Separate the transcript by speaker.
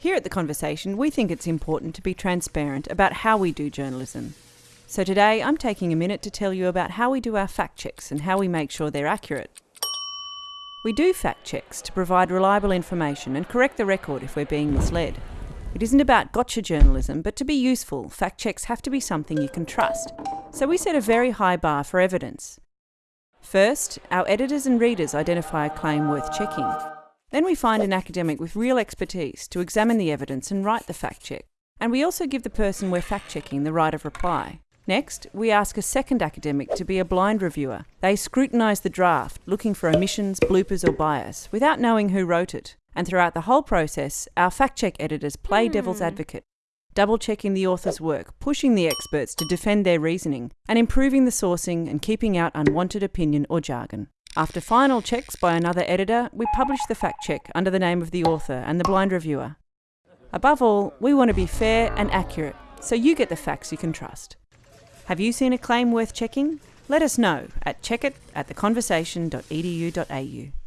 Speaker 1: Here at The Conversation, we think it's important to be transparent about how we do journalism. So today, I'm taking a minute to tell you about how we do our fact checks and how we make sure they're accurate. We do fact checks to provide reliable information and correct the record if we're being misled. It isn't about gotcha journalism, but to be useful, fact checks have to be something you can trust. So we set a very high bar for evidence. First, our editors and readers identify a claim worth checking. Then we find an academic with real expertise to examine the evidence and write the fact check. And we also give the person we're fact checking the right of reply. Next, we ask a second academic to be a blind reviewer. They scrutinise the draft, looking for omissions, bloopers, or bias, without knowing who wrote it. And throughout the whole process, our fact check editors play hmm. devil's advocate, double checking the author's work, pushing the experts to defend their reasoning, and improving the sourcing and keeping out unwanted opinion or jargon. After final checks by another editor, we publish the fact check under the name of the author and the blind reviewer. Above all, we want to be fair and accurate, so you get the facts you can trust. Have you seen a claim worth checking? Let us know at checkit at theconversation.edu.au.